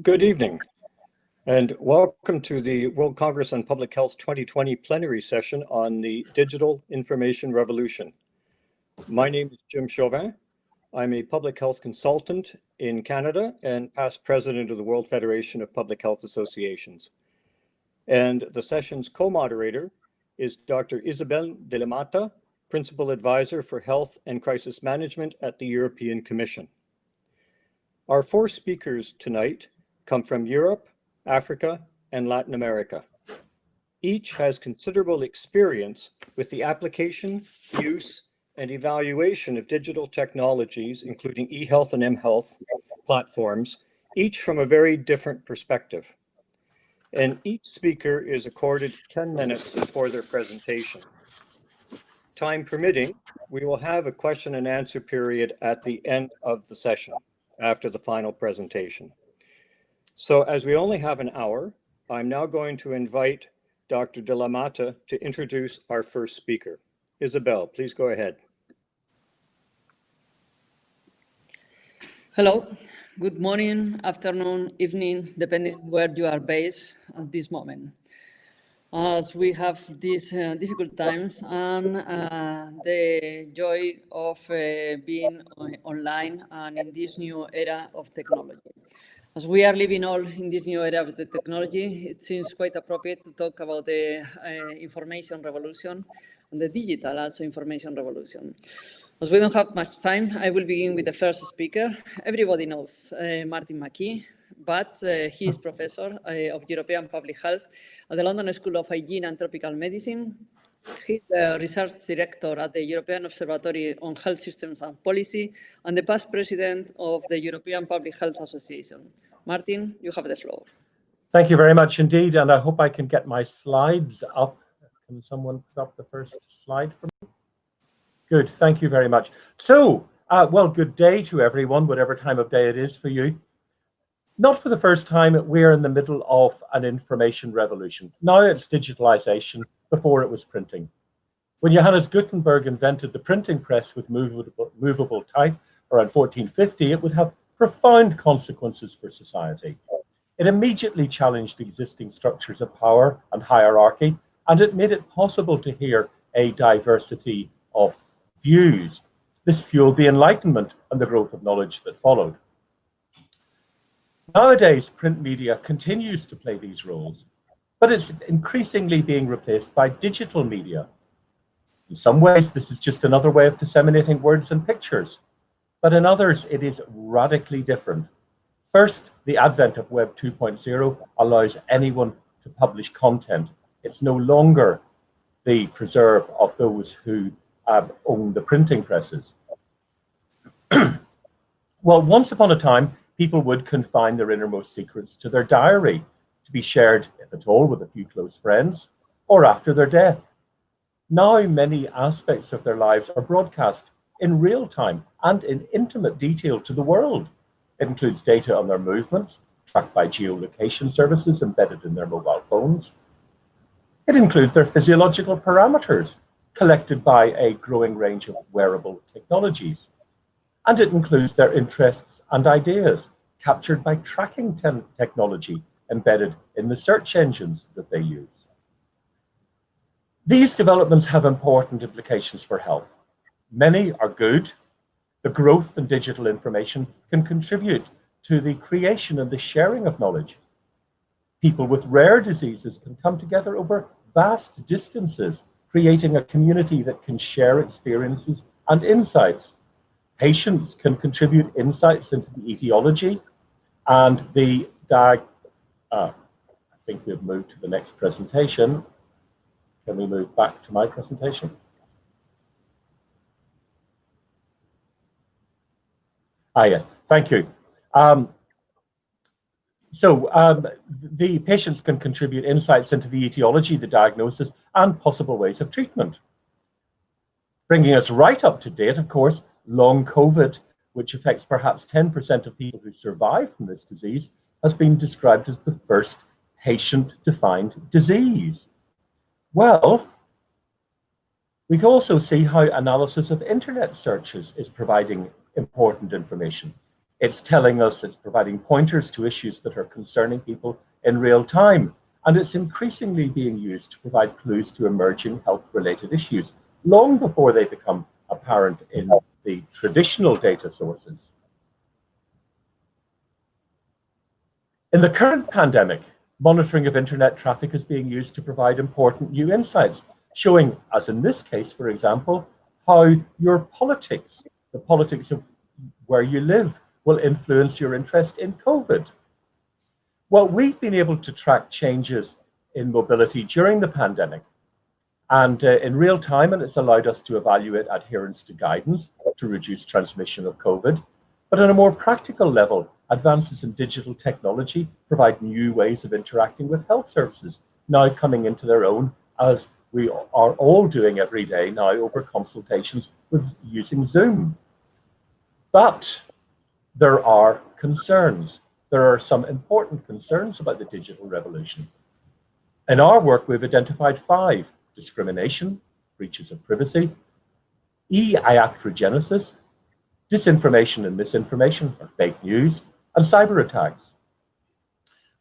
Good evening, and welcome to the World Congress on Public Health 2020 plenary session on the digital information revolution. My name is Jim Chauvin. I'm a public health consultant in Canada and past president of the World Federation of Public Health Associations. And the session's co-moderator is Dr. Isabel de la Mata, Principal Advisor for Health and Crisis Management at the European Commission. Our four speakers tonight come from Europe, Africa, and Latin America. Each has considerable experience with the application, use, and evaluation of digital technologies, including eHealth and mHealth platforms, each from a very different perspective. And each speaker is accorded 10 minutes for their presentation. Time permitting, we will have a question and answer period at the end of the session after the final presentation. So as we only have an hour, I'm now going to invite Dr. De La Mata to introduce our first speaker. Isabel, please go ahead. Hello, good morning, afternoon, evening, depending where you are based at this moment. As we have these uh, difficult times and uh, the joy of uh, being online and in this new era of technology. As we are living all in this new era of the technology, it seems quite appropriate to talk about the uh, information revolution and the digital also information revolution. As we don't have much time, I will begin with the first speaker. Everybody knows uh, Martin McKee, but uh, he is professor uh, of European Public Health at the London School of Hygiene and Tropical Medicine. He's the research director at the European Observatory on Health Systems and Policy and the past president of the European Public Health Association. Martin, you have the floor. Thank you very much indeed, and I hope I can get my slides up. Can someone put up the first slide for me? Good, thank you very much. So, uh, well, good day to everyone, whatever time of day it is for you. Not for the first time, we're in the middle of an information revolution. Now it's digitalization, before it was printing. When Johannes Gutenberg invented the printing press with movable, movable type around 1450, it would have profound consequences for society. It immediately challenged existing structures of power and hierarchy, and it made it possible to hear a diversity of views. This fueled the Enlightenment and the growth of knowledge that followed. Nowadays, print media continues to play these roles, but it's increasingly being replaced by digital media. In some ways, this is just another way of disseminating words and pictures. But in others, it is radically different. First, the advent of Web 2.0 allows anyone to publish content. It's no longer the preserve of those who uh, own the printing presses. well, once upon a time, people would confine their innermost secrets to their diary to be shared, if at all, with a few close friends or after their death. Now, many aspects of their lives are broadcast in real time and in intimate detail to the world. It includes data on their movements, tracked by geolocation services embedded in their mobile phones. It includes their physiological parameters, collected by a growing range of wearable technologies. And it includes their interests and ideas, captured by tracking technology embedded in the search engines that they use. These developments have important implications for health. Many are good. The growth in digital information can contribute to the creation and the sharing of knowledge. People with rare diseases can come together over vast distances, creating a community that can share experiences and insights. Patients can contribute insights into the etiology and the diag uh, I think we've moved to the next presentation. Can we move back to my presentation? Ah, yes, thank you. Um, so um, the patients can contribute insights into the etiology, the diagnosis, and possible ways of treatment. Bringing us right up to date, of course, long COVID, which affects perhaps 10% of people who survive from this disease, has been described as the first patient-defined disease. Well, we can also see how analysis of internet searches is providing important information. It's telling us, it's providing pointers to issues that are concerning people in real time. And it's increasingly being used to provide clues to emerging health-related issues long before they become apparent in the traditional data sources. In the current pandemic, monitoring of internet traffic is being used to provide important new insights, showing, as in this case, for example, how your politics, the politics of where you live, will influence your interest in COVID. Well, we've been able to track changes in mobility during the pandemic and uh, in real time, and it's allowed us to evaluate adherence to guidance to reduce transmission of COVID. But on a more practical level, advances in digital technology provide new ways of interacting with health services, now coming into their own as we are all doing every day now over consultations with using Zoom. But there are concerns. There are some important concerns about the digital revolution. In our work, we've identified five, discrimination, breaches of privacy, e-iatrogenesis, disinformation and misinformation or fake news, and cyber attacks.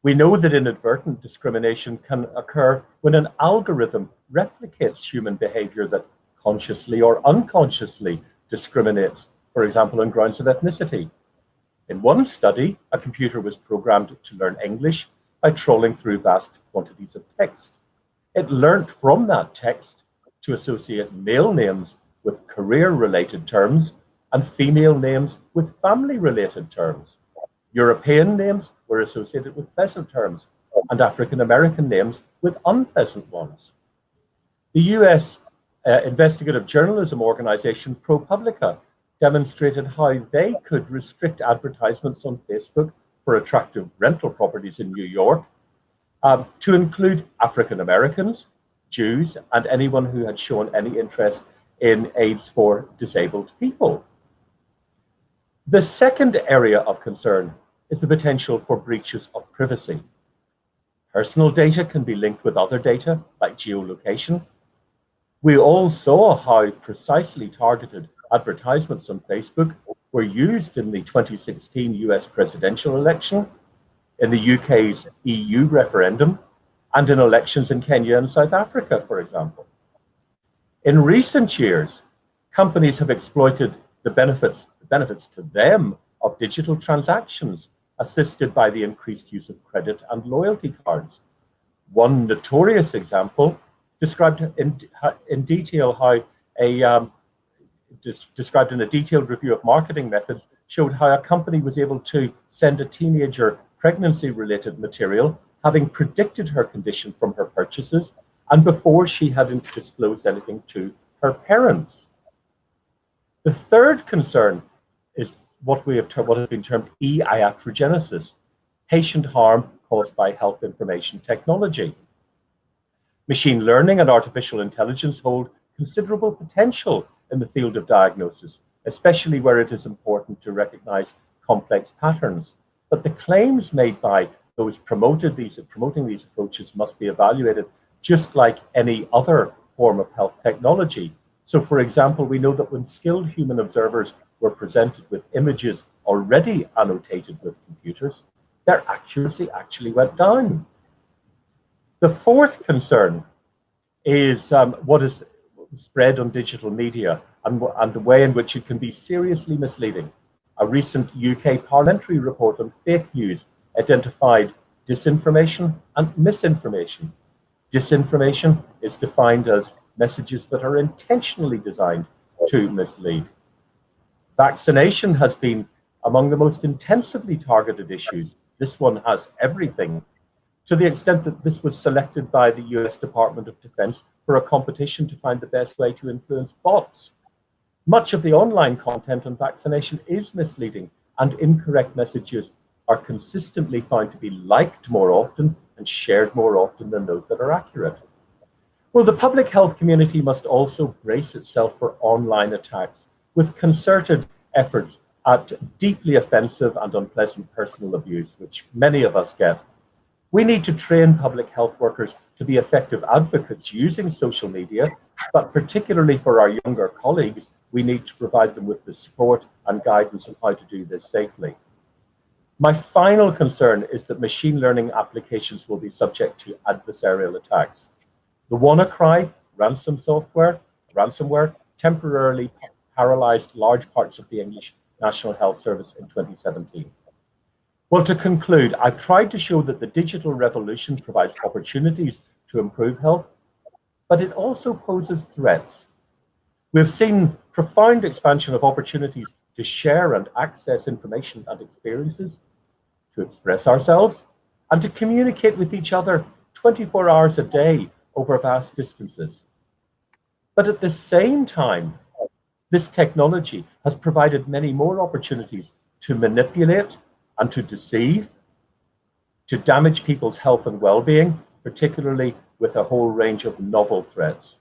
We know that inadvertent discrimination can occur when an algorithm replicates human behavior that consciously or unconsciously discriminates, for example, on grounds of ethnicity. In one study, a computer was programmed to learn English by trolling through vast quantities of text. It learnt from that text to associate male names with career-related terms and female names with family-related terms. European names were associated with pleasant terms and African American names with unpleasant ones. The US uh, investigative journalism organization ProPublica demonstrated how they could restrict advertisements on Facebook for attractive rental properties in New York um, to include African Americans, Jews, and anyone who had shown any interest in aids for disabled people. The second area of concern is the potential for breaches of privacy. Personal data can be linked with other data, like geolocation. We all saw how precisely targeted advertisements on Facebook were used in the 2016 US presidential election, in the UK's EU referendum, and in elections in Kenya and South Africa, for example. In recent years, companies have exploited the benefits, the benefits to them of digital transactions assisted by the increased use of credit and loyalty cards. One notorious example described in, in detail how a um, described in a detailed review of marketing methods showed how a company was able to send a teenager pregnancy-related material, having predicted her condition from her purchases, and before she had disclosed anything to her parents. The third concern is what we have what has been termed e-iatrogenesis, patient harm caused by health information technology. Machine learning and artificial intelligence hold considerable potential in the field of diagnosis, especially where it is important to recognize complex patterns. But the claims made by those promoted these, promoting these approaches must be evaluated just like any other form of health technology. So for example, we know that when skilled human observers were presented with images already annotated with computers, their accuracy actually went down. The fourth concern is um, what is spread on digital media and, and the way in which it can be seriously misleading. A recent UK parliamentary report on fake news identified disinformation and misinformation. Disinformation is defined as messages that are intentionally designed to mislead. Vaccination has been among the most intensively targeted issues. This one has everything to the extent that this was selected by the US Department of Defense for a competition to find the best way to influence bots. Much of the online content on vaccination is misleading and incorrect messages are consistently found to be liked more often and shared more often than those that are accurate. Well, the public health community must also brace itself for online attacks with concerted efforts at deeply offensive and unpleasant personal abuse, which many of us get. We need to train public health workers to be effective advocates using social media, but particularly for our younger colleagues, we need to provide them with the support and guidance of how to do this safely. My final concern is that machine learning applications will be subject to adversarial attacks. The WannaCry ransom software, ransomware, temporarily paralyzed large parts of the English National Health Service in 2017. Well, to conclude, I've tried to show that the digital revolution provides opportunities to improve health, but it also poses threats. We've seen profound expansion of opportunities to share and access information and experiences, to express ourselves, and to communicate with each other 24 hours a day over vast distances. But at the same time, this technology has provided many more opportunities to manipulate and to deceive, to damage people's health and well-being, particularly with a whole range of novel threats.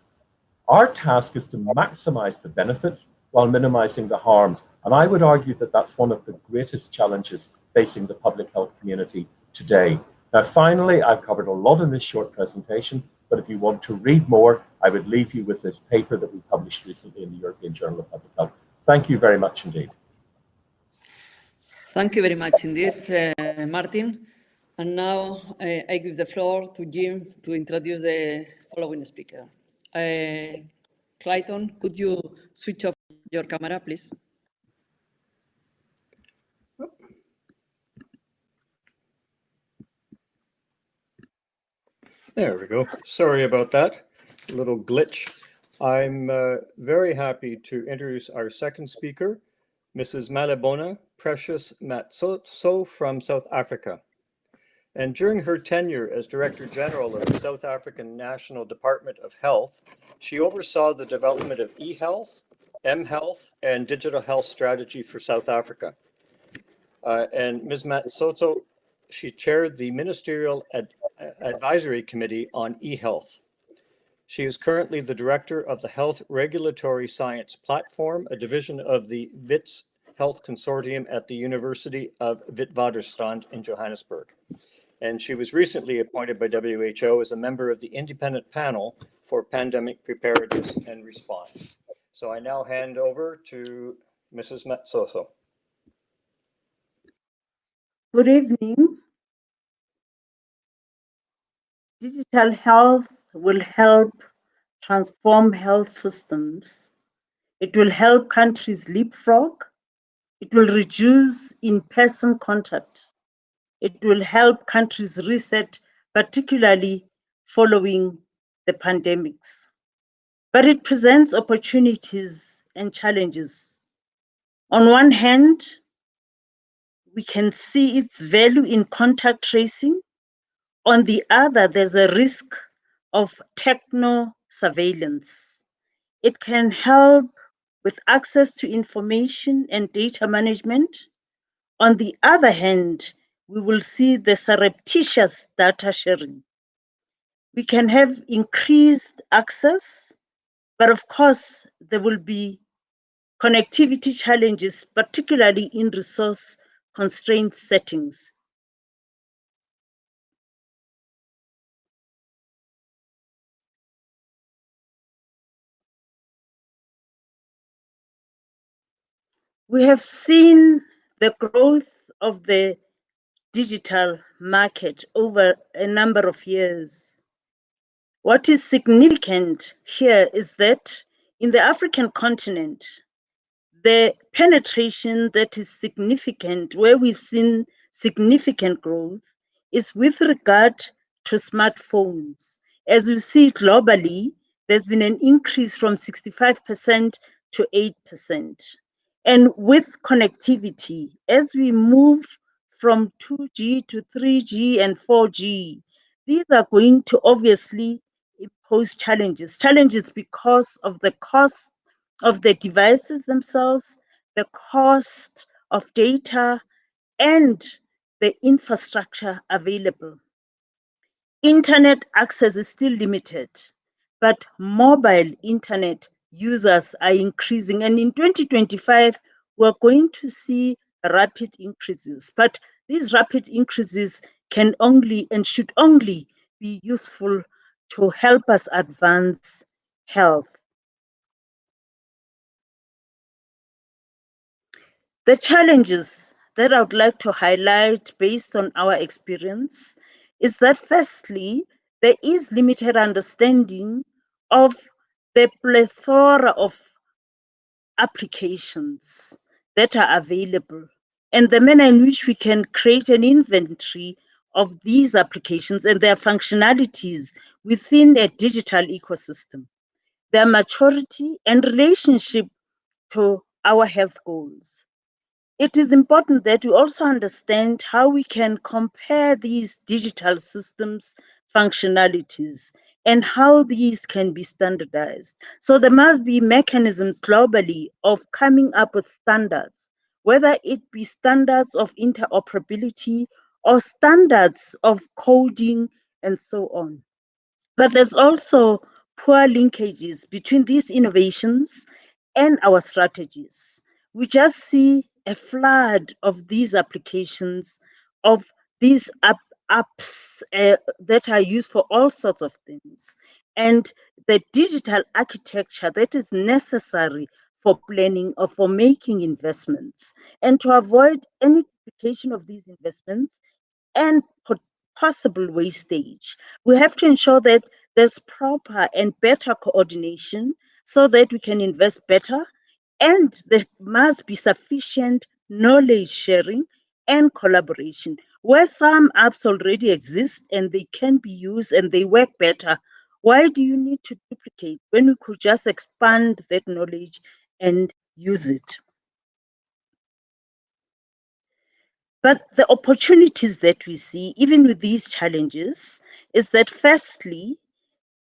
Our task is to maximize the benefits while minimizing the harms. And I would argue that that's one of the greatest challenges facing the public health community today. Now, finally, I've covered a lot in this short presentation, but if you want to read more, I would leave you with this paper that we published recently in the European Journal of Public Health. Thank you very much indeed. Thank you very much indeed, uh, Martin. And now uh, I give the floor to Jim to introduce the following speaker. Uh, Clayton, could you switch off your camera, please? There we go. Sorry about that. A little glitch. I'm uh, very happy to introduce our second speaker, Mrs. Malebona Precious Matsoso from South Africa. And during her tenure as Director General of the South African National Department of Health, she oversaw the development of e-health, m-health, and digital health strategy for South Africa. Uh, and Ms. Matsoso, she chaired the Ministerial Ad Advisory Committee on e-health. She is currently the director of the Health Regulatory Science Platform, a division of the WITS Health Consortium at the University of Witwatersrand in Johannesburg. And she was recently appointed by WHO as a member of the independent panel for pandemic preparedness and response. So I now hand over to Mrs. Matsoso. Good evening. Digital health will help transform health systems. It will help countries leapfrog. It will reduce in-person contact. It will help countries reset, particularly following the pandemics. But it presents opportunities and challenges. On one hand, we can see its value in contact tracing on the other, there's a risk of techno surveillance. It can help with access to information and data management. On the other hand, we will see the surreptitious data sharing. We can have increased access, but of course, there will be connectivity challenges, particularly in resource constrained settings. We have seen the growth of the digital market over a number of years. What is significant here is that in the African continent, the penetration that is significant, where we've seen significant growth, is with regard to smartphones. As we see globally, there's been an increase from 65% to 8%. And with connectivity, as we move from 2G to 3G and 4G, these are going to obviously pose challenges. Challenges because of the cost of the devices themselves, the cost of data, and the infrastructure available. Internet access is still limited, but mobile internet users are increasing. And in 2025, we're going to see rapid increases. But these rapid increases can only and should only be useful to help us advance health. The challenges that I would like to highlight based on our experience is that firstly, there is limited understanding of the plethora of applications that are available and the manner in which we can create an inventory of these applications and their functionalities within a digital ecosystem, their maturity and relationship to our health goals. It is important that we also understand how we can compare these digital systems functionalities and how these can be standardized. So there must be mechanisms globally of coming up with standards, whether it be standards of interoperability or standards of coding and so on. But there's also poor linkages between these innovations and our strategies. We just see a flood of these applications, of these apps uh, that are used for all sorts of things. And the digital architecture that is necessary for planning or for making investments and to avoid any duplication of these investments and possible wastage. We have to ensure that there's proper and better coordination so that we can invest better and there must be sufficient knowledge sharing and collaboration. Where some apps already exist and they can be used and they work better, why do you need to duplicate when we could just expand that knowledge and use it? But the opportunities that we see, even with these challenges, is that firstly,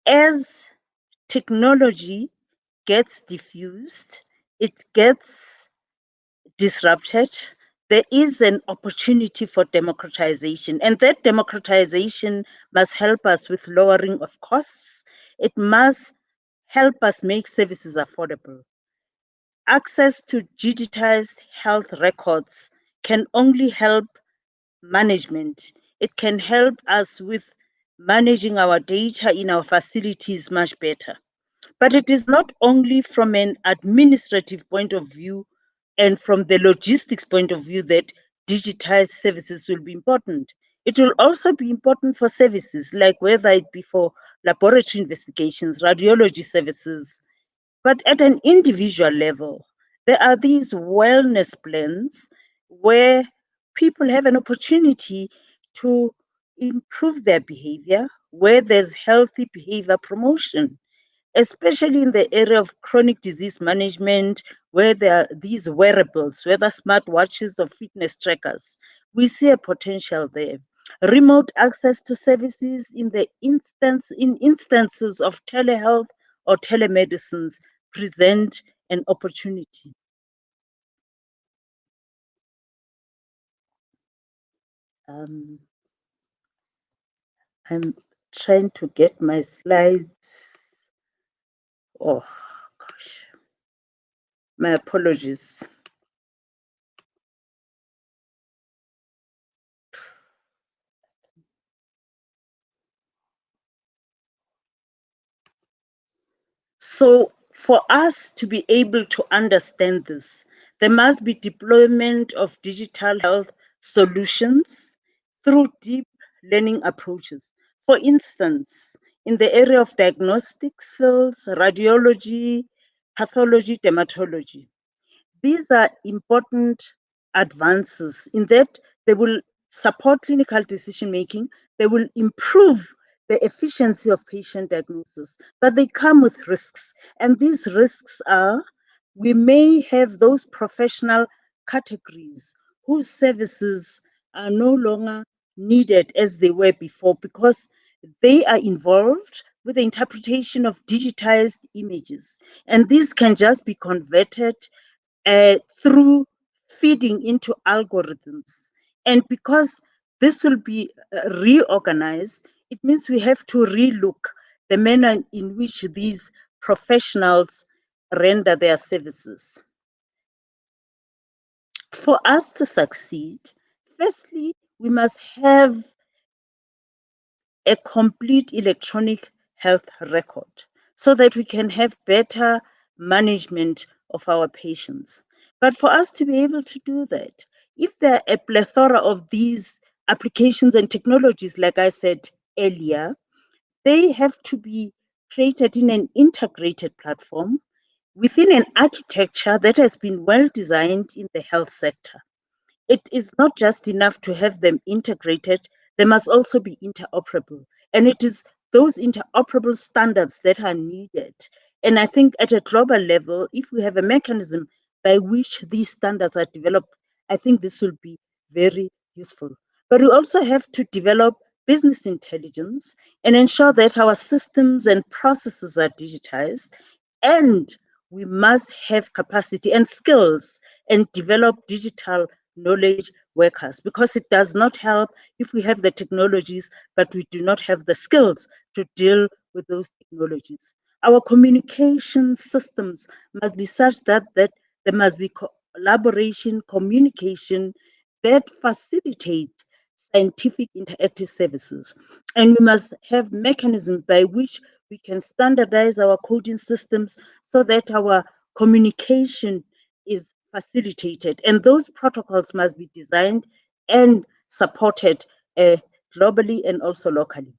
as technology gets diffused, it gets disrupted, there is an opportunity for democratization. And that democratization must help us with lowering of costs. It must help us make services affordable. Access to digitized health records can only help management. It can help us with managing our data in our facilities much better. But it is not only from an administrative point of view and from the logistics point of view that digitized services will be important. It will also be important for services like whether it be for laboratory investigations, radiology services, but at an individual level, there are these wellness plans where people have an opportunity to improve their behavior, where there's healthy behavior promotion, especially in the area of chronic disease management, where there are these wearables, whether smartwatches or fitness trackers. We see a potential there. Remote access to services in the instance in instances of telehealth or telemedicines present an opportunity. Um, I'm trying to get my slides. Oh, gosh. My apologies. So for us to be able to understand this, there must be deployment of digital health solutions through deep learning approaches. For instance, in the area of diagnostics fields, radiology, pathology, dermatology. These are important advances in that they will support clinical decision making, they will improve the efficiency of patient diagnosis, but they come with risks. And these risks are we may have those professional categories whose services are no longer needed as they were before because they are involved with the interpretation of digitized images. And these can just be converted uh, through feeding into algorithms. And because this will be uh, reorganized, it means we have to relook the manner in which these professionals render their services. For us to succeed, firstly, we must have a complete electronic health record so that we can have better management of our patients. But for us to be able to do that, if there are a plethora of these applications and technologies, like I said earlier, they have to be created in an integrated platform within an architecture that has been well designed in the health sector. It is not just enough to have them integrated, they must also be interoperable. And it is those interoperable standards that are needed. And I think at a global level, if we have a mechanism by which these standards are developed, I think this will be very useful. But we also have to develop business intelligence and ensure that our systems and processes are digitized. And we must have capacity and skills and develop digital knowledge workers because it does not help if we have the technologies, but we do not have the skills to deal with those technologies. Our communication systems must be such that, that there must be collaboration, communication that facilitate scientific interactive services. And we must have mechanisms by which we can standardize our coding systems so that our communication is facilitated. And those protocols must be designed and supported uh, globally and also locally.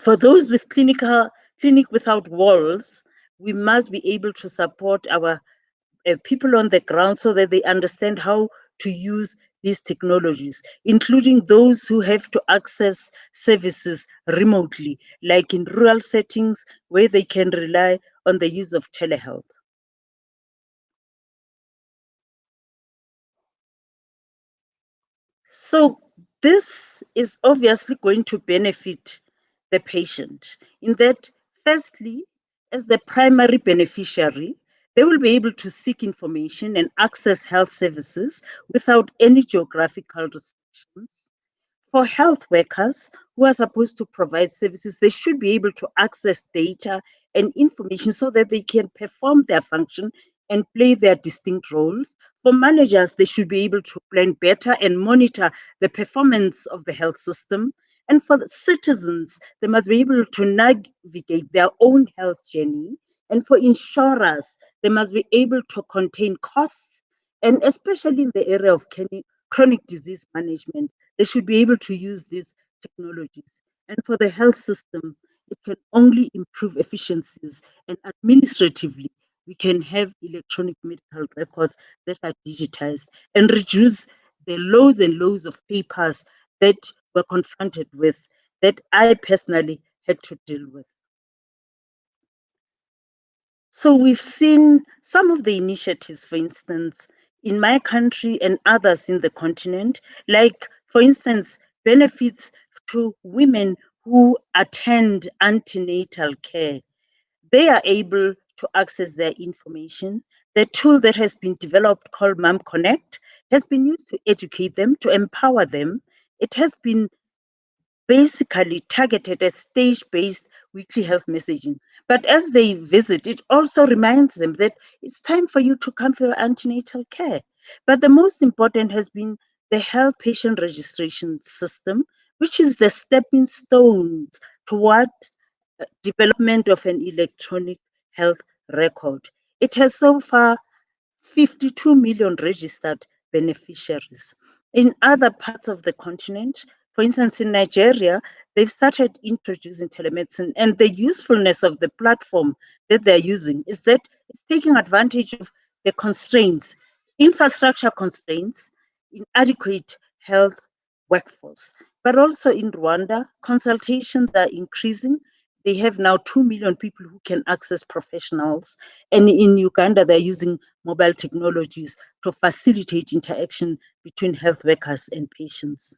For those with clinical clinic without walls, we must be able to support our uh, people on the ground so that they understand how to use these technologies, including those who have to access services remotely, like in rural settings where they can rely on the use of telehealth. So this is obviously going to benefit the patient in that, firstly, as the primary beneficiary, they will be able to seek information and access health services without any geographical restrictions. For health workers who are supposed to provide services, they should be able to access data and information so that they can perform their function and play their distinct roles. For managers, they should be able to plan better and monitor the performance of the health system. And for the citizens, they must be able to navigate their own health journey and for insurers, they must be able to contain costs, and especially in the area of chronic disease management, they should be able to use these technologies. And for the health system, it can only improve efficiencies and administratively, we can have electronic medical records that are digitized and reduce the loads and loads of papers that we're confronted with that I personally had to deal with. So we've seen some of the initiatives, for instance, in my country and others in the continent, like, for instance, benefits to women who attend antenatal care. They are able to access their information. The tool that has been developed called Mom Connect has been used to educate them, to empower them. It has been basically targeted at stage-based weekly health messaging. But as they visit, it also reminds them that it's time for you to come for your antenatal care. But the most important has been the health patient registration system, which is the stepping stones towards uh, development of an electronic health record. It has so far 52 million registered beneficiaries. In other parts of the continent, for instance, in Nigeria, they've started introducing telemedicine, and the usefulness of the platform that they're using is that it's taking advantage of the constraints, infrastructure constraints, inadequate health workforce. But also in Rwanda, consultations are increasing. They have now 2 million people who can access professionals. And in Uganda, they're using mobile technologies to facilitate interaction between health workers and patients.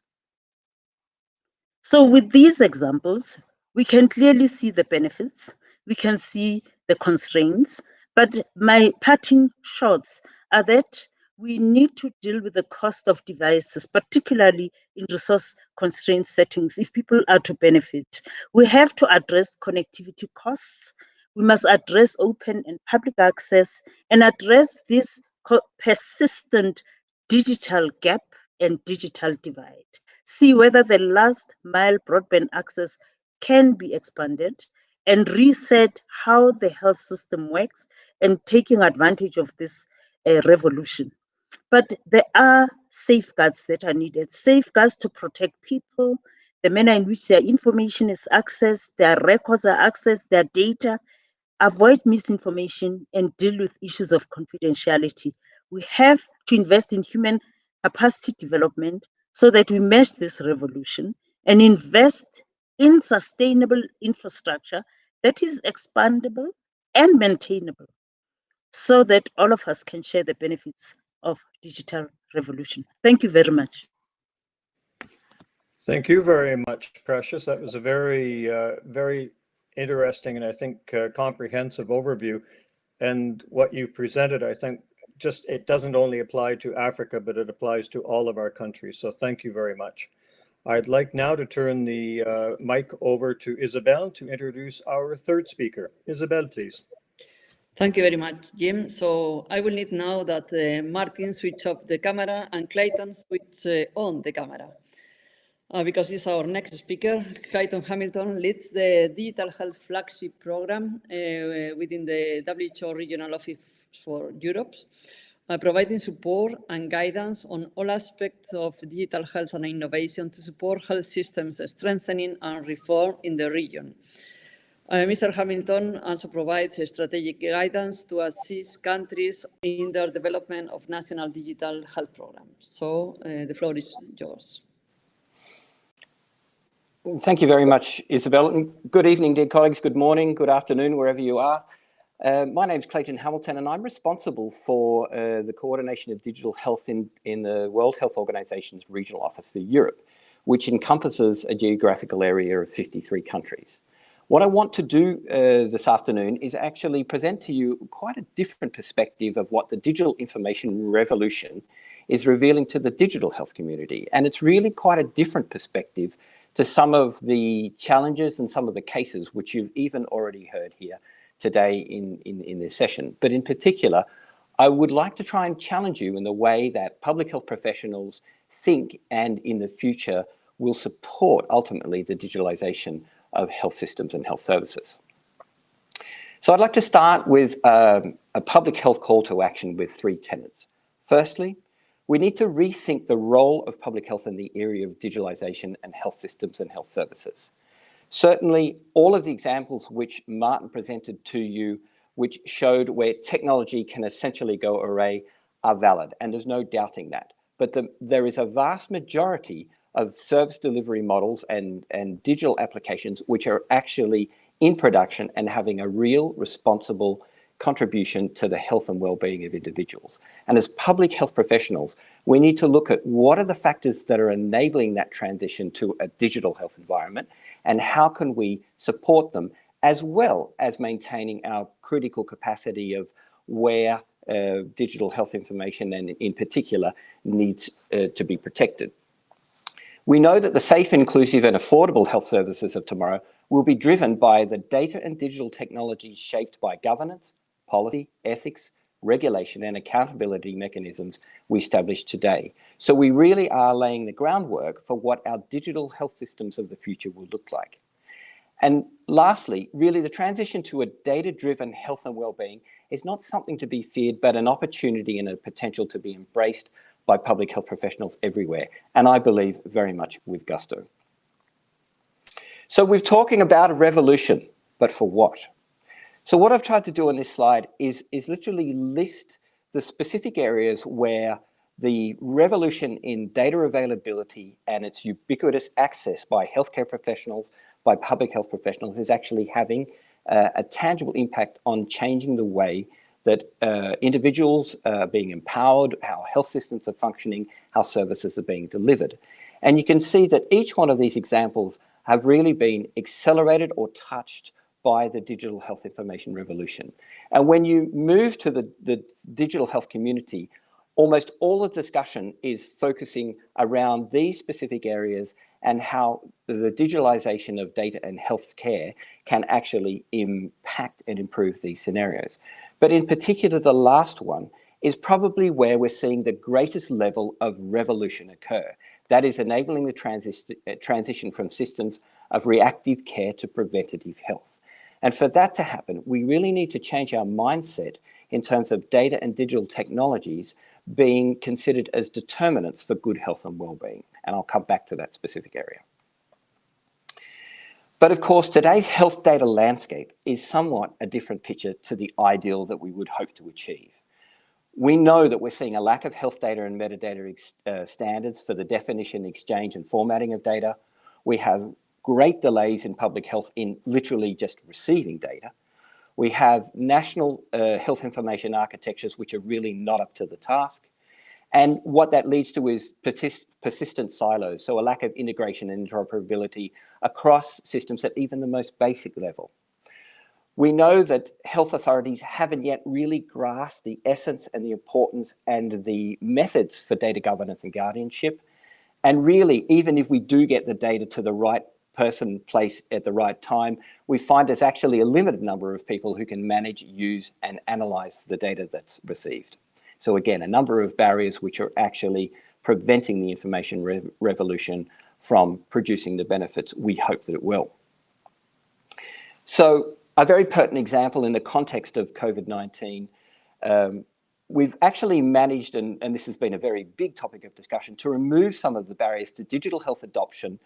So with these examples, we can clearly see the benefits, we can see the constraints, but my parting shots are that we need to deal with the cost of devices, particularly in resource constrained settings, if people are to benefit. We have to address connectivity costs. We must address open and public access and address this persistent digital gap and digital divide see whether the last mile broadband access can be expanded and reset how the health system works and taking advantage of this uh, revolution. But there are safeguards that are needed, safeguards to protect people, the manner in which their information is accessed, their records are accessed, their data, avoid misinformation and deal with issues of confidentiality. We have to invest in human capacity development so that we match this revolution and invest in sustainable infrastructure that is expandable and maintainable so that all of us can share the benefits of digital revolution. Thank you very much. Thank you very much, Precious. That was a very, uh, very interesting and I think uh, comprehensive overview. And what you presented, I think, just it doesn't only apply to Africa, but it applies to all of our countries. So thank you very much. I'd like now to turn the uh, mic over to Isabel to introduce our third speaker. Isabel, please. Thank you very much, Jim. So I will need now that uh, Martin switch off the camera and Clayton switch uh, on the camera. Uh, because he's our next speaker. Clayton Hamilton leads the Digital Health Flagship Program uh, within the WHO Regional Office for Europe, uh, providing support and guidance on all aspects of digital health and innovation to support health systems strengthening and reform in the region. Uh, Mr. Hamilton also provides strategic guidance to assist countries in their development of national digital health programs. So uh, the floor is yours. Thank you very much, Isabel. Good evening, dear colleagues. Good morning, good afternoon, wherever you are. Uh, my name is Clayton Hamilton, and I'm responsible for uh, the coordination of digital health in, in the World Health Organization's Regional Office for Europe, which encompasses a geographical area of 53 countries. What I want to do uh, this afternoon is actually present to you quite a different perspective of what the digital information revolution is revealing to the digital health community. And it's really quite a different perspective to some of the challenges and some of the cases which you've even already heard here today in, in, in this session. But in particular, I would like to try and challenge you in the way that public health professionals think and in the future will support ultimately the digitalization of health systems and health services. So I'd like to start with um, a public health call to action with three tenets. Firstly, we need to rethink the role of public health in the area of digitalization and health systems and health services. Certainly, all of the examples which Martin presented to you, which showed where technology can essentially go array, are valid, and there's no doubting that. But the, there is a vast majority of service delivery models and, and digital applications which are actually in production and having a real responsible contribution to the health and well-being of individuals. And as public health professionals, we need to look at what are the factors that are enabling that transition to a digital health environment and how can we support them as well as maintaining our critical capacity of where uh, digital health information and in particular needs uh, to be protected. We know that the safe, inclusive and affordable health services of tomorrow will be driven by the data and digital technologies shaped by governance, policy, ethics, regulation and accountability mechanisms we establish today. So we really are laying the groundwork for what our digital health systems of the future will look like. And lastly, really the transition to a data-driven health and well-being is not something to be feared, but an opportunity and a potential to be embraced by public health professionals everywhere. And I believe very much with gusto. So we're talking about a revolution, but for what? So what I've tried to do on this slide is, is literally list the specific areas where the revolution in data availability and its ubiquitous access by healthcare professionals, by public health professionals is actually having uh, a tangible impact on changing the way that uh, individuals are being empowered, how health systems are functioning, how services are being delivered. And you can see that each one of these examples have really been accelerated or touched by the digital health information revolution. And when you move to the, the digital health community, almost all the discussion is focusing around these specific areas and how the digitalization of data and healthcare can actually impact and improve these scenarios. But in particular, the last one is probably where we're seeing the greatest level of revolution occur. That is enabling the transi uh, transition from systems of reactive care to preventative health. And for that to happen, we really need to change our mindset in terms of data and digital technologies being considered as determinants for good health and well-being. And I'll come back to that specific area. But of course, today's health data landscape is somewhat a different picture to the ideal that we would hope to achieve. We know that we're seeing a lack of health data and metadata uh, standards for the definition, exchange and formatting of data. We have great delays in public health in literally just receiving data. We have national uh, health information architectures which are really not up to the task. And what that leads to is persist persistent silos, so a lack of integration and interoperability across systems at even the most basic level. We know that health authorities haven't yet really grasped the essence and the importance and the methods for data governance and guardianship. And really, even if we do get the data to the right person, place at the right time, we find there's actually a limited number of people who can manage, use and analyze the data that's received. So again, a number of barriers which are actually preventing the information re revolution from producing the benefits we hope that it will. So a very pertinent example in the context of COVID-19, um, we've actually managed, and, and, this has been a very big topic of discussion, to remove some of the barriers to digital health adoption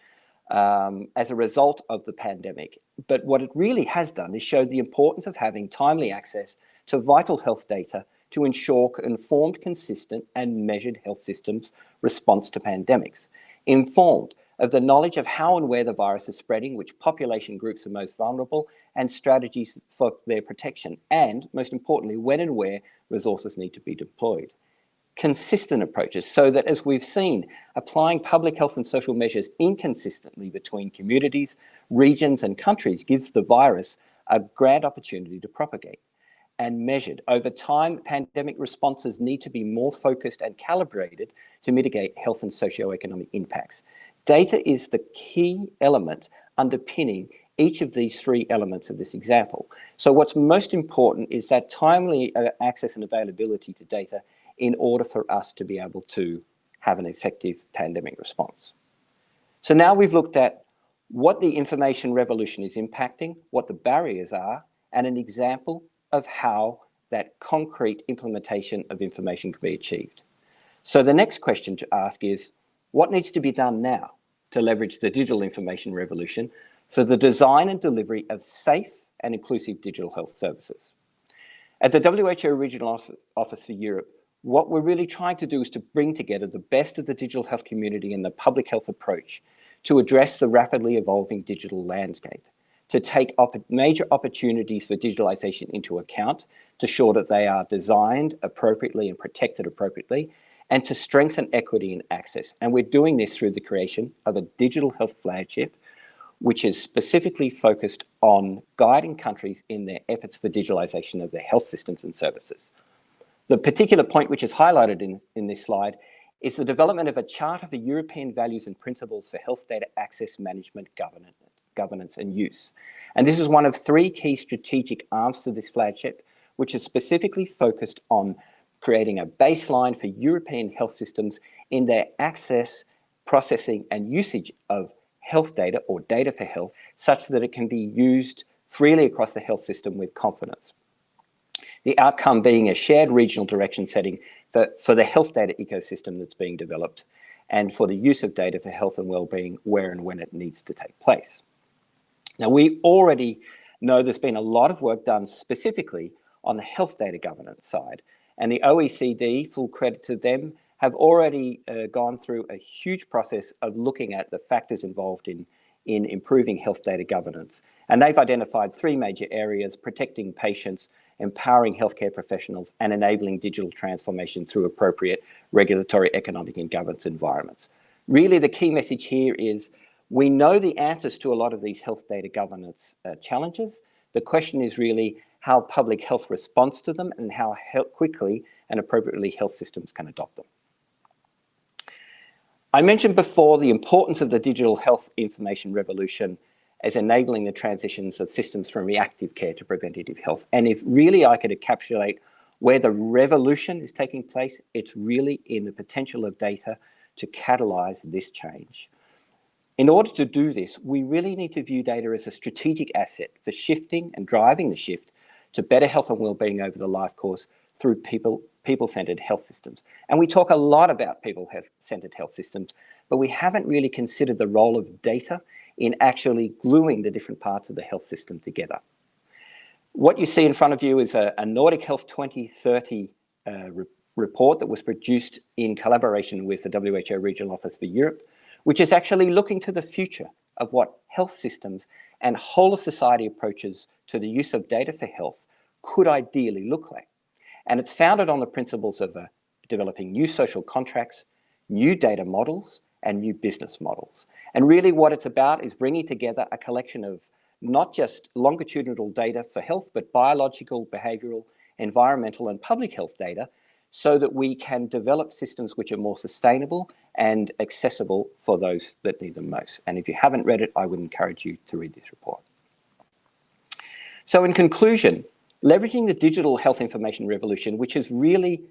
um, as a result of the pandemic. But what it really has done is showed the importance of having timely access to vital health data to ensure informed, consistent and measured health systems response to pandemics. Informed of the knowledge of how and where the virus is spreading, which population groups are most vulnerable, and strategies for their protection, and most importantly, when and where resources need to be deployed consistent approaches so that as we've seen, applying public health and social measures inconsistently between communities, regions and countries gives the virus a grand opportunity to propagate. And measured over time, pandemic responses need to be more focused and calibrated to mitigate health and socioeconomic impacts. Data is the key element underpinning each of these three elements of this example. So what's most important is that timely uh, access and availability to data in order for us to be able to have an effective pandemic response. So now we've looked at what the information revolution is impacting, what the barriers are, and an example of how that concrete implementation of information can be achieved. So the next question to ask is, what needs to be done now to leverage the digital information revolution for the design and delivery of safe and inclusive digital health services? At the WHO Regional Office for Europe, what we're really trying to do is to bring together the best of the digital health community and the public health approach to address the rapidly evolving digital landscape, to take op major opportunities for digitalization into account, to ensure that they are designed appropriately and protected appropriately, and to strengthen equity and access. And we're doing this through the creation of a digital health flagship, which is specifically focused on guiding countries in their efforts for digitalization of their health systems and services. The particular point which is highlighted in, in this slide is the development of a Charter for European Values and Principles for Health Data Access Management Governance, governance and Use. And this is one of three key strategic arms to this flagship, which is specifically focused on creating a baseline for European health systems in their access, processing and usage of health data or data for health, such that it can be used freely across the health system with confidence the outcome being a shared regional direction setting for, for the health data ecosystem that's being developed and for the use of data for health and well-being where and when it needs to take place. Now, we already know there's been a lot of work done specifically on the health data governance side, and the OECD, full credit to them, have already uh, gone through a huge process of looking at the factors involved in, in improving health data governance. And they've identified three major areas, protecting patients, empowering healthcare professionals, and enabling digital transformation through appropriate regulatory, economic, and governance environments. Really, the key message here is we know the answers to a lot of these health data governance uh, challenges. The question is really how public health responds to them and how quickly and appropriately health systems can adopt them. I mentioned before the importance of the digital health information revolution as enabling the transitions of systems from reactive care to preventative health. And if really I could encapsulate where the revolution is taking place, it's really in the potential of data to catalyze this change. In order to do this, we really need to view data as a strategic asset for shifting and driving the shift to better health and well-being over the life course through people, people-centered health systems. And we talk a lot about people-centered health systems, but we haven't really considered the role of data in actually gluing the different parts of the health system together. What you see in front of you is a, a Nordic Health 2030 uh, re report that was produced in collaboration with the WHO Regional Office for Europe, which is actually looking to the future of what health systems and whole of society approaches to the use of data for health could ideally look like. And it's founded on the principles of uh, developing new social contracts, new data models, and new business models. And really what it's about is bringing together a collection of not just longitudinal data for health, but biological, behavioral, environmental, and public health data so that we can develop systems which are more sustainable and accessible for those that need them most. And if you haven't read it, I would encourage you to read this report. So in conclusion, leveraging the digital health information revolution, which is really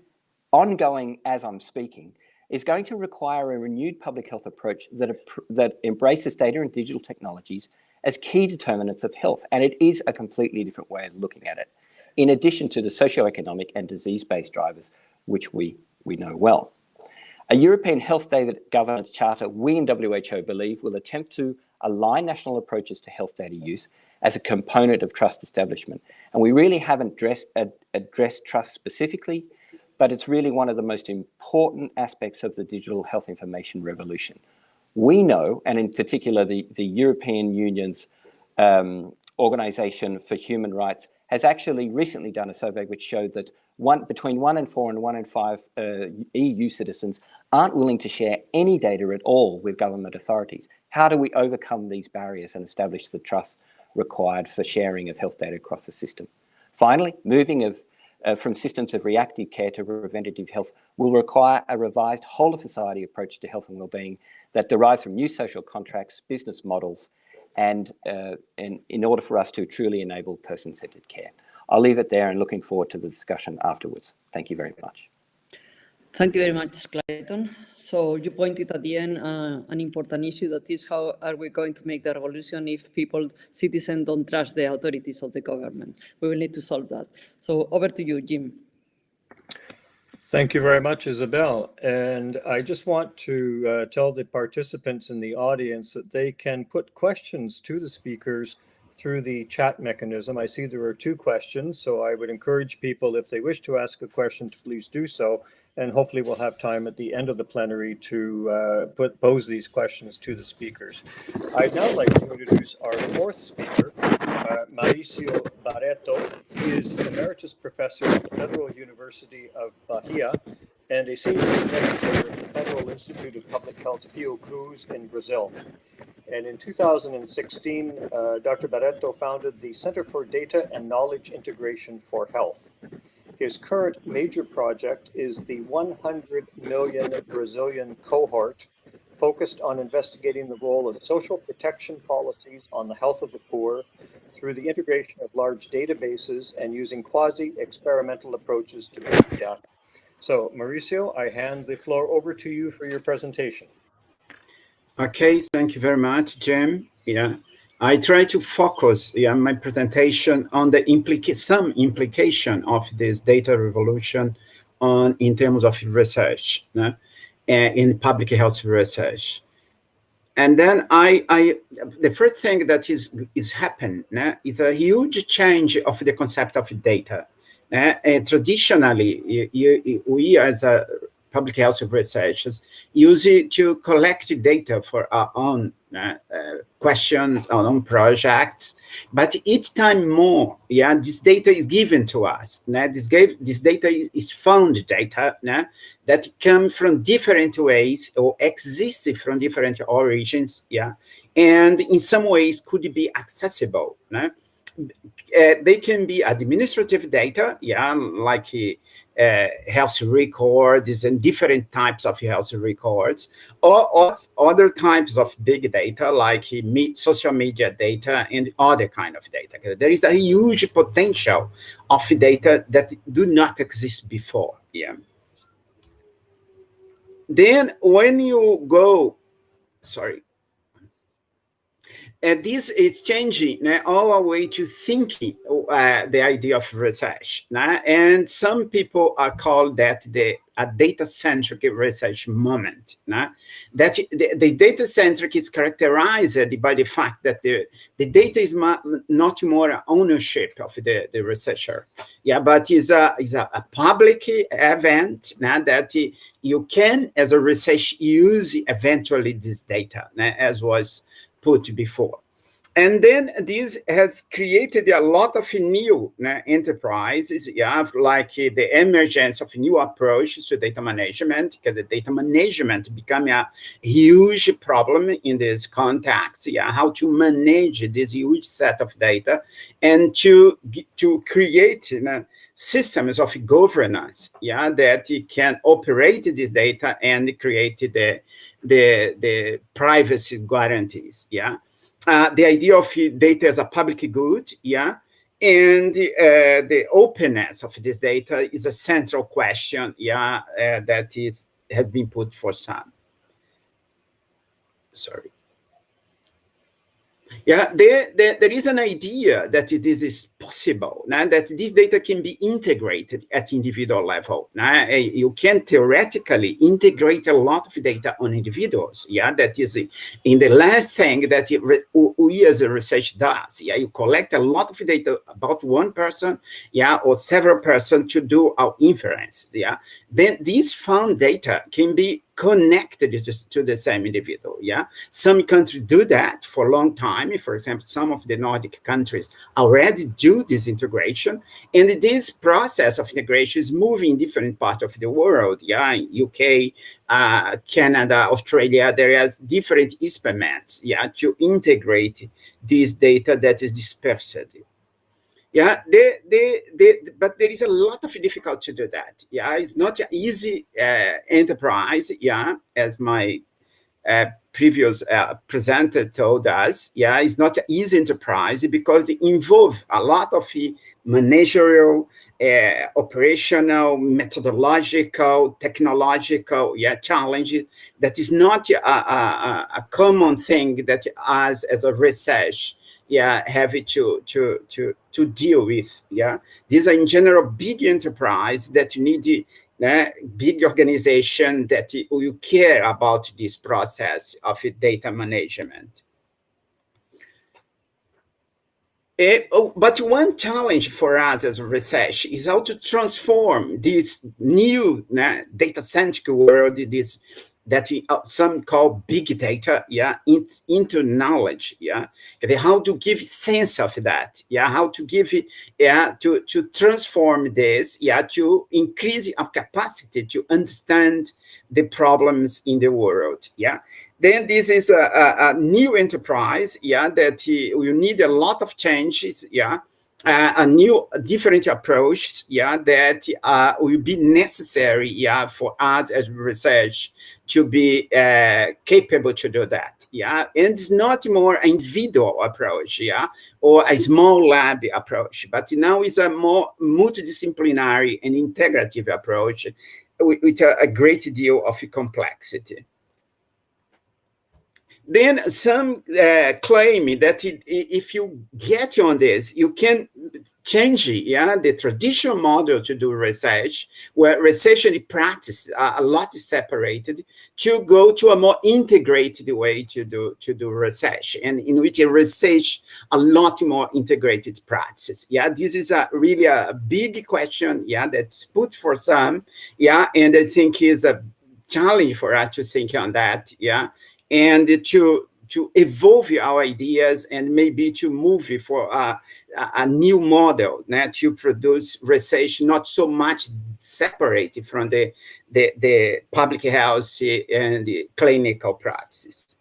ongoing as I'm speaking, is going to require a renewed public health approach that, that embraces data and digital technologies as key determinants of health. And it is a completely different way of looking at it, in addition to the socioeconomic and disease-based drivers, which we, we know well. A European Health Data Governance Charter, we in WHO believe, will attempt to align national approaches to health data use as a component of trust establishment. And we really haven't addressed, addressed trust specifically, but it's really one of the most important aspects of the digital health information revolution. We know, and in particular the, the European Union's um, Organization for Human Rights has actually recently done a survey which showed that one, between one in four and one in five uh, EU citizens aren't willing to share any data at all with government authorities. How do we overcome these barriers and establish the trust required for sharing of health data across the system? Finally, moving of uh, from systems of reactive care to preventative health will require a revised whole of society approach to health and well-being that derives from new social contracts, business models, and, uh, and in order for us to truly enable person-centered care. I'll leave it there and looking forward to the discussion afterwards. Thank you very much. Thank you very much, Clayton. So you pointed at the end uh, an important issue that is how are we going to make the revolution if people, citizens don't trust the authorities of the government. We will need to solve that. So over to you, Jim. Thank you very much, Isabel. And I just want to uh, tell the participants in the audience that they can put questions to the speakers through the chat mechanism. I see there are two questions, so I would encourage people, if they wish to ask a question, to please do so. And hopefully we'll have time at the end of the plenary to uh, put, pose these questions to the speakers. I'd now like to introduce our fourth speaker, uh, Mauricio Barreto. He is Emeritus Professor at the Federal University of Bahia and a Senior Investigator at the Federal Institute of Public Health Fiocruz in Brazil. And in 2016, uh, Dr. Barreto founded the Center for Data and Knowledge Integration for Health. His current major project is the 100 million Brazilian cohort focused on investigating the role of social protection policies on the health of the poor through the integration of large databases and using quasi-experimental approaches to big data. So Mauricio, I hand the floor over to you for your presentation. Okay, thank you very much, Jim. Yeah, I try to focus yeah, my presentation on the implica some implication of this data revolution on in terms of research yeah, in public health research. And then I, I, the first thing that is is happened yeah, is a huge change of the concept of data. Uh, traditionally, you, you, we as a public health researchers use it to collect data for our own uh, uh, questions, our own projects. But each time more, yeah, this data is given to us. Nah? This, gave, this data is, is found data nah? that come from different ways or exist from different origins, yeah, and in some ways could be accessible. Nah? Uh, they can be administrative data, yeah, like uh, Uh, health records and different types of health records, or, or other types of big data like social media data and other kind of data. There is a huge potential of data that do not exist before. Yeah. Then when you go, sorry, this is changing uh, all our way to thinking uh, the idea of research. Uh, and some people are called that the a data-centric research moment. Nah? That the, the data-centric is characterized by the fact that the, the data is not more ownership of the, the researcher, yeah, but is a, is a, a public event nah, that you can, as a research, use eventually this data, nah, as was put before. And then this has created a lot of new uh, enterprises. Have like uh, the emergence of new approaches to data management, because the data management become a huge problem in this context. Yeah, how to manage this huge set of data and to, to create you know, systems of governance, yeah, that can operate this data and create the, the, the privacy guarantees, yeah uh, the idea of data as a public good, yeah, and uh, the openness of this data is a central question, yeah, uh, that is has been put for some. Sorry. Yeah, there, there, there is an idea that it is, possible, now that this data can be integrated at individual level. Now, eh, you can theoretically integrate a lot of data on individuals. Yeah, that is in the last thing that we as a research does. Yeah, you collect a lot of data about one person, yeah, or several person to do our inference. Yeah, then these found data can be connected to the same individual. Yeah, some countries do that for a long time. For example, some of the Nordic countries already do this integration, and this process of integration is moving in different parts of the world. Yeah, UK, uh, Canada, Australia, there is different experiments. Yeah, to integrate this data that is dispersed yeah they, they, they, but there is a lot of difficulty to do that. Yeah it's not an easy uh, enterprise yeah as my uh, previous uh, presenter told us. Yeah it's not an easy enterprise because it involves a lot of managerial uh, operational methodological technological yeah challenges. That is not a, a, a common thing that us as a research yeah have to to to to deal with yeah? These are in general big enterprise that need uh, big organization that you care about this process of data management. Uh, oh, but one challenge for us as research is how to transform this new uh, data-centric world, this that uh, some call big data, yeah, in, into knowledge, yeah. How to give sense of that, yeah. How to give it, yeah, to to transform this, yeah, to increase our capacity to understand the problems in the world, yeah. Then this is a, a, a new enterprise, yeah, that you need a lot of changes, yeah uh, a new different approach yeah that uh, will be necessary yeah for us as research to be uh, capable to do that yeah. And it's not more individual approach yeah or a small lab approach but now it's a more multidisciplinary and integrative approach with, with a, a great deal of complexity then some uh, claim that it, if you get on this, you can change yeah, the traditional model to do research, where research practice are a lot separated, to go to a more integrated way to do to do research, and in which you research a lot more integrated practice. Yeah, this is a really a big question. Yeah, that's put for some. Yeah, and I think is a challenge for us to think on that. Yeah and to to evolve our ideas and maybe to move for a, a new model né, to produce research not so much separated from the, the, the public health and the clinical practices.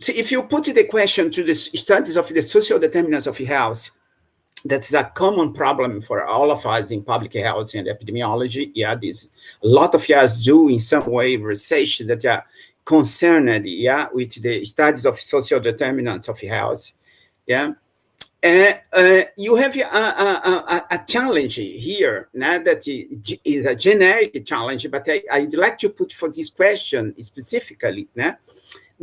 So if you put the question to the studies of the social determinants of health, that's a common problem for all of us in public health and epidemiology. Yeah, this a lot of us do in some way research that are concerned, yeah, with the studies of social determinants of health. Yeah, uh, uh, you have a, a, a, a, challenge here now that is a generic challenge, but I, would like to put for this question specifically.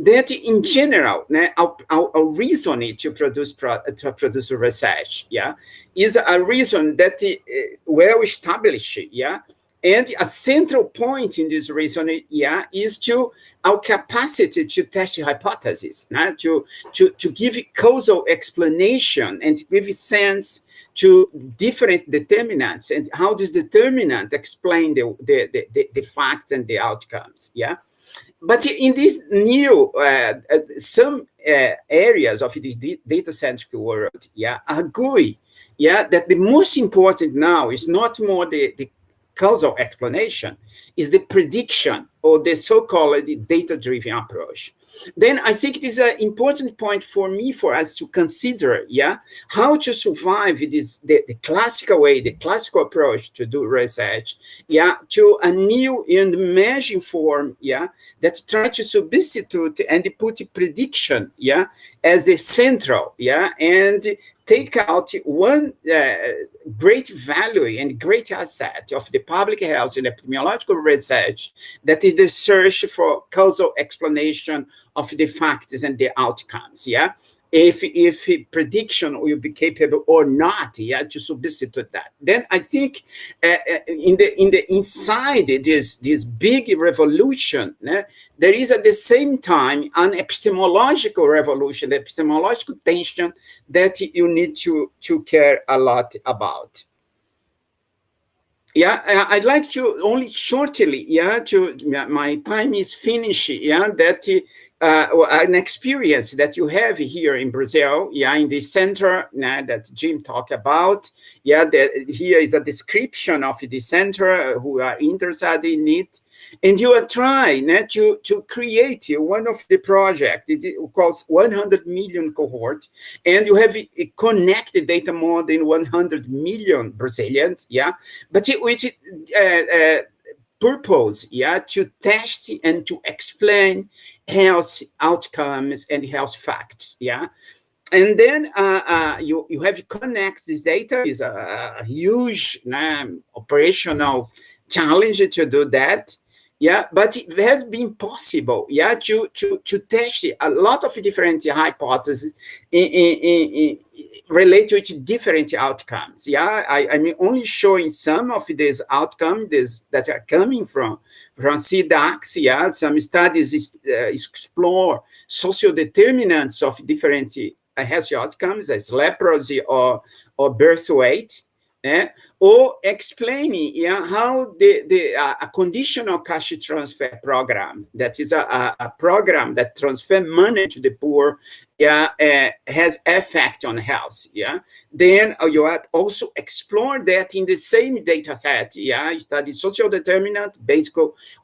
That in general, our, our, our reason to produce pro, to produce research, yeah, is a reason that uh, well established, yeah, and a central point in this reason, yeah, is to our capacity to test hypotheses, nah, to, to, to give causal explanation and give sense to different determinants and how this determinant explain the, the, the, the facts and the outcomes, yeah? But in these new, uh, uh, some uh, areas of this data-centric world, yeah, agree, yeah, that the most important now is not more the, the causal explanation, is the prediction or the so-called data-driven approach then I think it is an important point for me, for us to consider, yeah, how to survive this, the, the classical way, the classical approach to do research, yeah, to a new and emerging form, yeah, that try to substitute and put prediction, yeah, as the central, yeah, and take out one uh, great value and great asset of the public health and epidemiological research that is the search for causal explanation of the factors and the outcomes, yeah? If if prediction will be capable or not yeah to substitute that. Then i think uh, uh in the in the inside this this big revolution there is at the same time an epistemological revolution epistemological tension that you need to to care a lot about yeah i'd like to only shortly yeah to my time is finished yeah that uh, an experience that you have here in Brazil, yeah, in the center yeah, that Jim talked about. Yeah, that here is a description of the center uh, who are interested in it. And you are trying yeah, to, to create one of the project, it calls 100 million cohort, and you have connected data more than 100 million Brazilians, yeah, but it, which uh, uh, purpose, yeah, to test and to explain health outcomes and health facts, yeah. And then uh, uh, you, you have connect this data is a, a huge um, operational challenge to do that. Yeah, but it has been possible, yeah, to, to, to test a lot of different hypotheses in, in, in, related to different outcomes. Yeah, I, I'm only showing some of these outcomes that are coming from, from CIDACS. Yeah, some studies is, uh, explore social determinants of different uh, health outcomes as leprosy or, or birth weight. Eh? or explaining yeah, how the, the uh, a conditional cash transfer program, that is a, a, program that transfer money to the poor yeah, uh, has effect on health, yeah, then uh, you have also explore that in the same data set, yeah, study social determinant, basic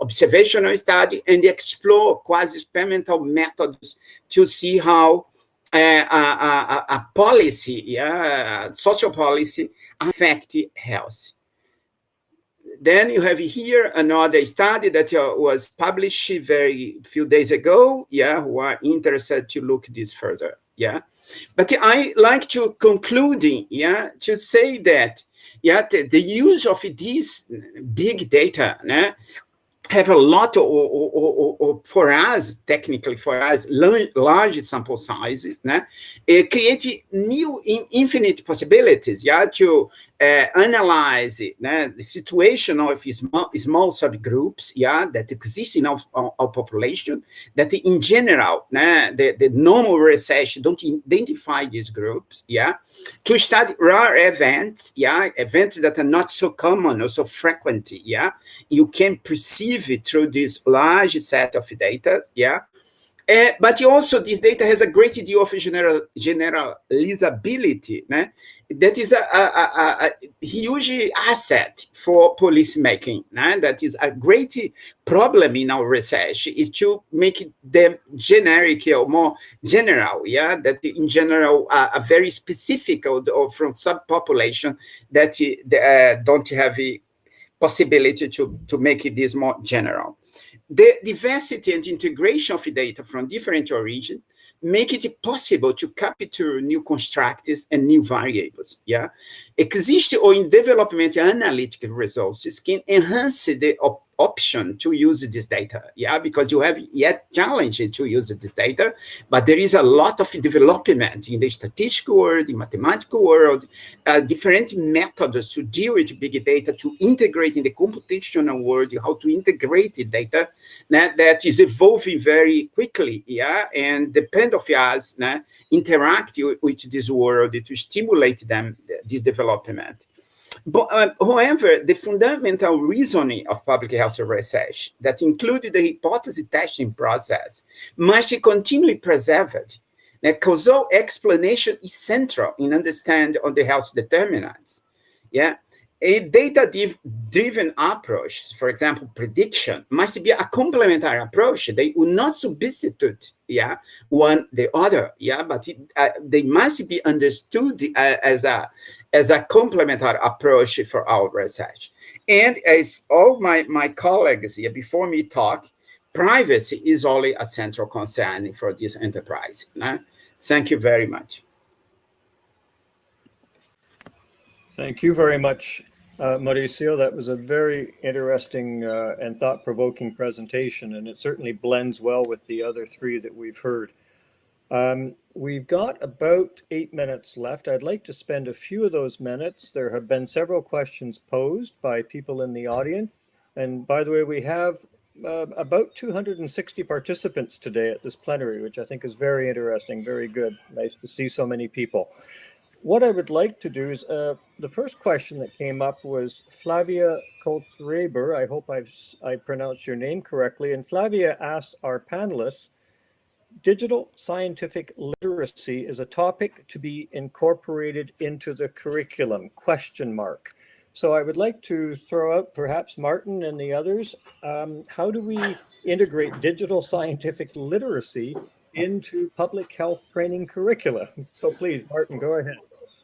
observational study, and explore quasi-experimental methods to see how uh, a, a, a, policy, yeah, social policy affect health. Then you have here another study that uh, was published very few days ago, yeah, who are interested to look this further, yeah. But I like to concluding, yeah, to say that, yeah, the, the use of these big data né, have a lot, or, or, or, or, for us, technically for us, large sample size, né? It create new infinite possibilities, yeah, to uh, analyze né, the situation of small, small subgroups, yeah, that exist in our, our, population, that in general, né, the, the normal research don't identify these groups, yeah, to study rare events, yeah, events that are not so common or so frequent, yeah, you can perceive it through this large set of data, yeah, uh, but also this data has a great deal of general, generalizability. Né? That is a, a, a, a, huge asset for police making. Né? That is a great problem in our research is to make them generic or more general. Yeah, that in general uh, a very specific or, or from subpopulation that uh, don't have a possibility to, to make this more general. The diversity and integration of data from different origins make it possible to capture new constructs and new variables. Yeah, existing or in development analytical resources can enhance the op option to use this data, yeah, because you have yet challenged to use this data, but there is a lot of development in the statistical world, in mathematical world, uh, different methods to deal with big data, to integrate in the computational world, how to integrate the data that, that is evolving very quickly, yeah, and depend of us nah, interact with this world to stimulate them, this development. But, uh, however, the fundamental reasoning of public health research that included the hypothesis testing process must continue preserved. The causal explanation is central in understanding of the health determinants. Yeah, a data-driven approach, for example, prediction, must be a complementary approach. They will not substitute, yeah, one the other, yeah, but it, uh, they must be understood uh, as a as a complementary approach for our research. And as all my, my colleagues here before me talk, privacy is only a central concern for this enterprise. Thank you very much. Thank you very much, uh, Mauricio. That was a very interesting uh, and thought-provoking presentation, and it certainly blends well with the other three that we've heard. Um, we've got about eight minutes left. I'd like to spend a few of those minutes. There have been several questions posed by people in the audience. And by the way, we have uh, about 260 participants today at this plenary, which I think is very interesting, very good. Nice to see so many people. What I would like to do is, uh, the first question that came up was Flavia Koltz-Reber. I hope I've I pronounced your name correctly. And Flavia asked our panelists, digital scientific literacy is a topic to be incorporated into the curriculum, question mark. So I would like to throw out perhaps Martin and the others, um, how do we integrate digital scientific literacy into public health training curricula? So please, Martin, go ahead.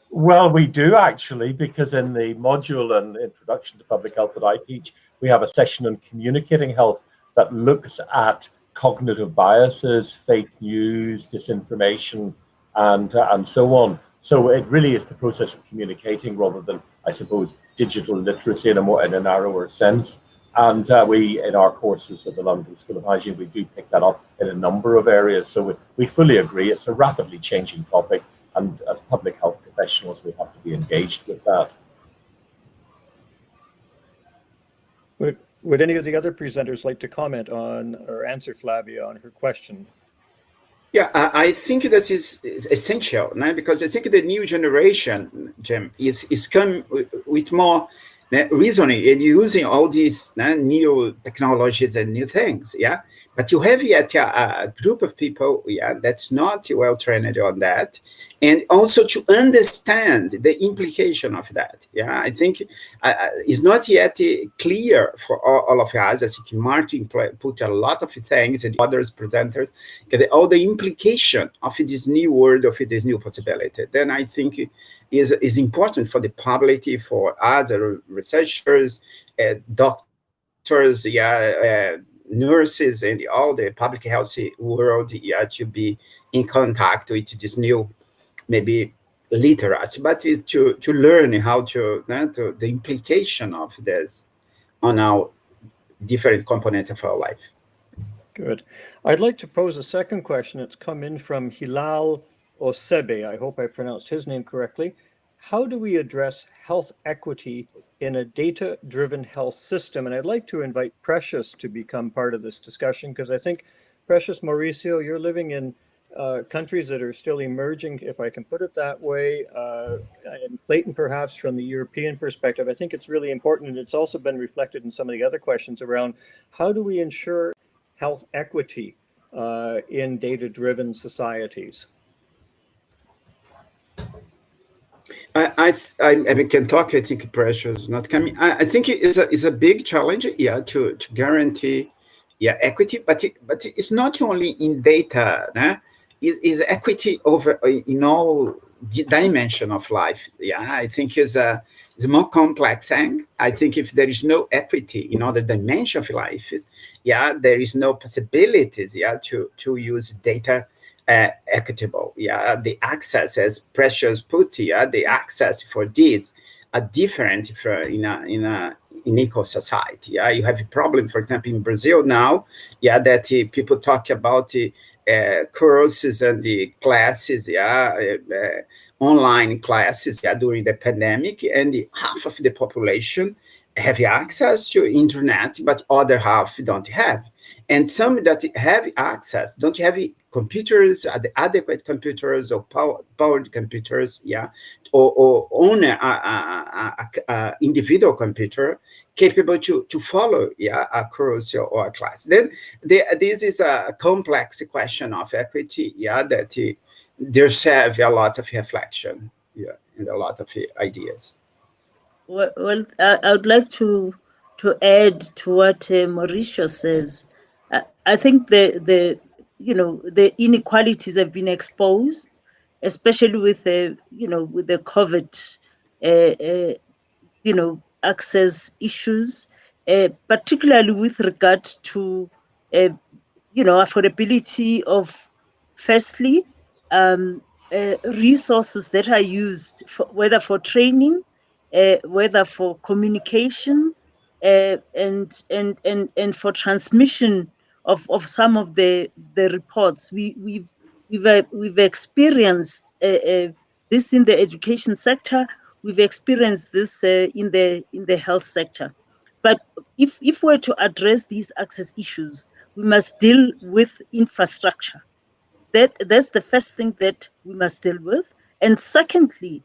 Well, we do actually, because in the module and introduction to public health that I teach, we have a session on communicating health that looks at cognitive biases, fake news, disinformation, and, uh, and so on. So it really is the process of communicating rather than, I suppose, digital literacy in a more in a narrower sense. And uh, we, in our courses at the London School of Hygiene, we do pick that up in a number of areas. So we, we fully agree it's a rapidly changing topic. And as public health professionals, we have to be engaged with that. But would any of the other presenters like to comment on or answer Flavia on her question? Yeah, I, think that is, is essential, no? because I think the new generation, Jim, is, is come with more reasoning and using all these new technologies and new things, yeah? But you have yet a, a group of people, yeah, that's not well trained on that, and also to understand the implication of that. Yeah, I think uh, uh it's not yet clear for all, all, of us. I think Martin put a lot of things and others presenters, all the implication of this new world, of this new possibility. Then I think is is important for the public, for other researchers, uh, doctors, yeah. Uh, nurses and all the public health world yeah, to be in contact with this new, maybe literacy, but to, to learn how to, uh, to, the implication of this on our different component of our life. Good. I'd like to pose a second question. It's come in from Hilal Osebe. I hope I pronounced his name correctly. How do we address health equity in a data-driven health system. And I'd like to invite Precious to become part of this discussion because I think, Precious Mauricio, you're living in uh, countries that are still emerging, if I can put it that way, uh, and Clayton perhaps from the European perspective, I think it's really important and it's also been reflected in some of the other questions around how do we ensure health equity uh, in data-driven societies? I, I, I can talk. I think Precious is not coming. I, I think it's a, it's a big challenge, yeah, to, to guarantee, yeah, equity. But it, but it's not only in data, nah? Is is equity over uh, in all dimension of life. Yeah, I think is a is a more complex thing. I think if there is no equity in other dimension of life, yeah, there is no possibilities, yeah, to to use data uh, equitable. Yeah, the access, as Precious put here, the access for this are different for, in a in a in equal society. Yeah, you have a problem, for example, in Brazil now. Yeah, that uh, people talk about uh, courses and the classes. Yeah, uh, uh, online classes. Yeah, during the pandemic, and the, half of the population have access to internet, but other half don't have. And some that have access don't have computers, adequate computers or power, powered computers, yeah, or, or own a, individual computer capable to, to follow yeah, a course or a class. Then the, this is a complex question of equity, yeah, that uh, deserve a lot of reflection, yeah, and a lot of ideas. Well, well I, I would like to to add to what uh, Mauricio says. I, I think the the you know the inequalities have been exposed, especially with the you know with the COVID, uh, uh, you know access issues, uh, particularly with regard to uh, you know affordability of firstly um, resources that are used for, whether for training whether for communication and and and and for transmission of, of some of the the reports. We we've we've uh, we've experienced uh, uh, this in the education sector. We've experienced this in the in the health sector. But if if we're to address these access issues, we must deal with infrastructure. That that's the first thing that we must deal with. And secondly,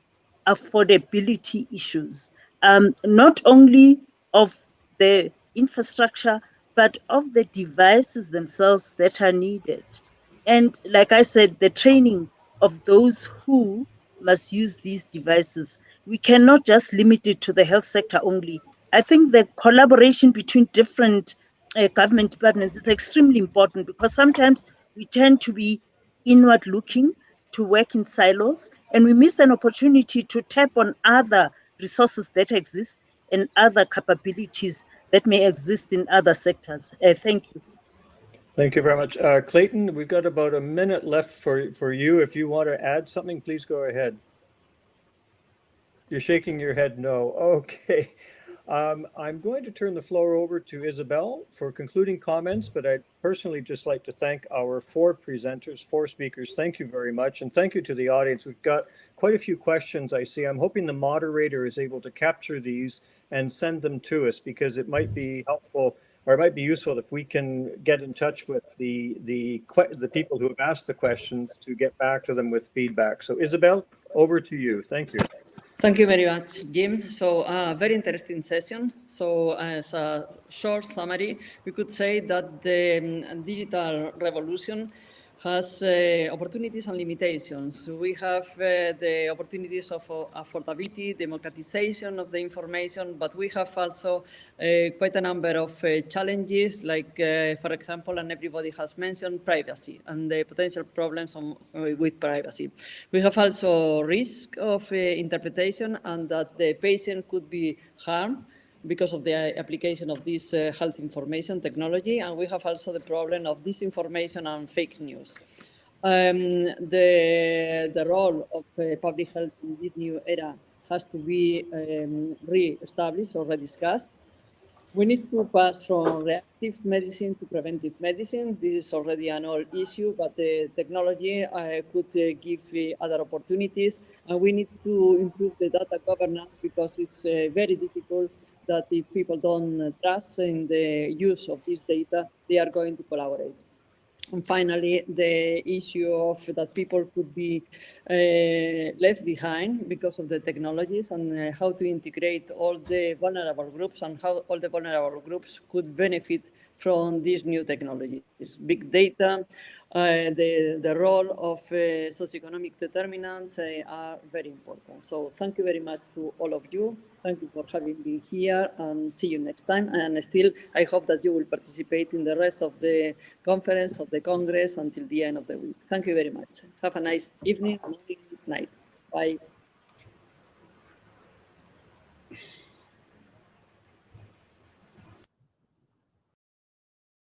affordability issues, um, not only of the infrastructure, but of the devices themselves that are needed. And like I said, the training of those who must use these devices. We cannot just limit it to the health sector only. I think the collaboration between different uh, government departments is extremely important because sometimes we tend to be inward looking to work in silos and we miss an opportunity to tap on other resources that exist and other capabilities that may exist in other sectors. Uh, thank you. Thank you very much. Uh, Clayton, we've got about a minute left for, for you. If you want to add something, please go ahead. You're shaking your head no. Okay. Um, I'm going to turn the floor over to Isabel for concluding comments, but I'd personally just like to thank our four presenters, four speakers. Thank you very much. And thank you to the audience. We've got quite a few questions I see. I'm hoping the moderator is able to capture these and send them to us because it might be helpful or it might be useful if we can get in touch with the, the, the people who have asked the questions to get back to them with feedback. So Isabel, over to you. Thank you. Thank you very much, Jim. So, uh, very interesting session. So, as a short summary, we could say that the um, digital revolution has uh, opportunities and limitations. We have uh, the opportunities of uh, affordability, democratization of the information, but we have also uh, quite a number of uh, challenges, like, uh, for example, and everybody has mentioned privacy and the potential problems on, with privacy. We have also risk of interpretation and that the patient could be harmed because of the application of this uh, health information technology. And we have also the problem of disinformation and fake news. Um, the, the role of uh, public health in this new era has to be um, re-established or rediscussed. We need to pass from reactive medicine to preventive medicine. This is already an old issue, but the technology uh, could uh, give uh, other opportunities. And we need to improve the data governance because it's uh, very difficult that if people don't trust in the use of this data, they are going to collaborate. And finally, the issue of that people could be uh, left behind because of the technologies and uh, how to integrate all the vulnerable groups and how all the vulnerable groups could benefit from these new technologies. Big data, the, the role of uh, socioeconomic determinants uh, are very important. So thank you very much to all of you. Thank you for having me here and see you next time. And still, I hope that you will participate in the rest of the conference of the Congress until the end of the week. Thank you very much. Have a nice evening, night. Bye.